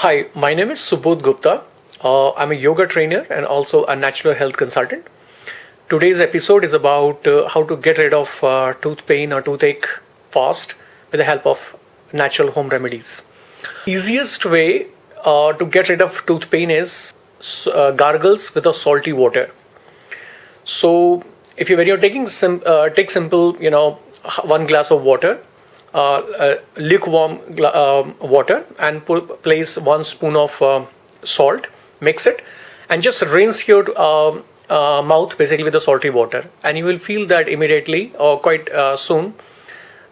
Hi, my name is Subodh Gupta. Uh, I'm a yoga trainer and also a natural health consultant. Today's episode is about uh, how to get rid of uh, tooth pain or toothache fast with the help of natural home remedies. Easiest way uh, to get rid of tooth pain is uh, gargles with a salty water. So if you when you're taking sim, uh, take simple, you know, one glass of water, lukewarm um, water, and place one spoon of uh, salt, mix it, and just rinse your um, uh, mouth basically with the salty water, and you will feel that immediately or quite uh, soon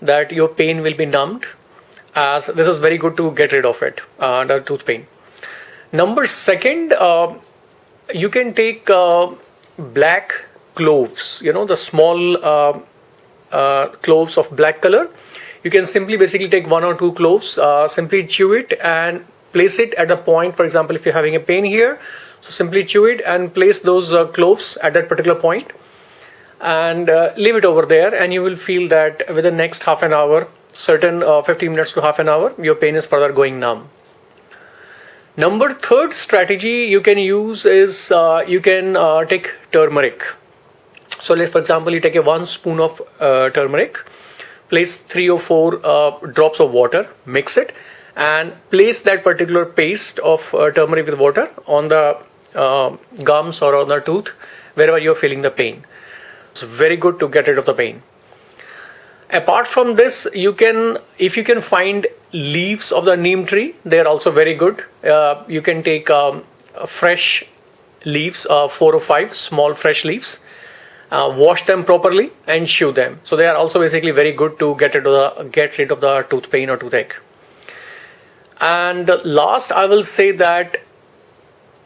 that your pain will be numbed. As this is very good to get rid of it, uh, the tooth pain. Number second, you can take black cloves. You know the small uh, cloves of black color. You can simply basically take one or two cloves, uh, simply chew it and place it at the point. For example, if you're having a pain here, so simply chew it and place those uh, cloves at that particular point and uh, leave it over there and you will feel that within the next half an hour, certain uh, 15 minutes to half an hour, your pain is further going numb. Number third strategy you can use is uh, you can take turmeric so let's, for example, you take a one spoon of uh, turmeric, place three or four uh, drops of water, mix it, and place that particular paste of uh, turmeric with water on the uh, gums or on the tooth, wherever you're feeling the pain. It's very good to get rid of the pain. Apart from this, you can, if you can find leaves of the neem tree, they're also very good. Uh, you can take um, fresh leaves, uh, four or five small fresh leaves, uh, wash them properly and chew them. So they are also basically very good to get rid of the, get rid of the tooth pain or toothache. And last, I will say that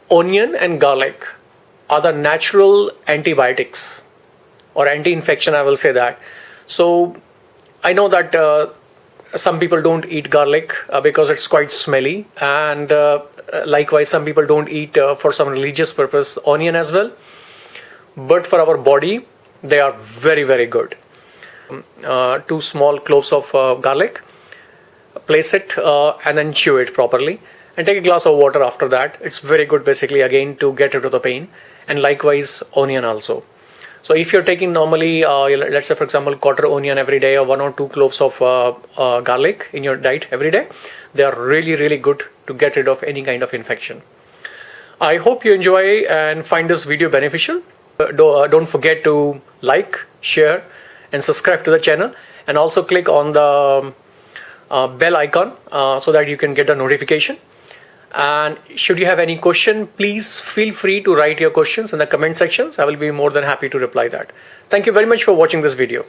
onion and garlic are the natural antibiotics or anti-infection. I will say that. So I know that uh, some people don't eat garlic uh, because it's quite smelly, and uh, likewise, some people don't eat uh, for some religious purpose onion as well but for our body they are very very good. Uh, two small cloves of uh, garlic place it uh, and then chew it properly. And take a glass of water after that. It's very good basically again to get rid of the pain. And likewise onion also. So if you're taking normally uh, let's say for example quarter onion every day or one or two cloves of uh, uh, garlic in your diet every day they are really really good to get rid of any kind of infection. I hope you enjoy and find this video beneficial don't forget to like, share and subscribe to the channel and also click on the um, uh, bell icon uh, so that you can get the notification. And should you have any question, please feel free to write your questions in the comment sections. I will be more than happy to reply that. Thank you very much for watching this video.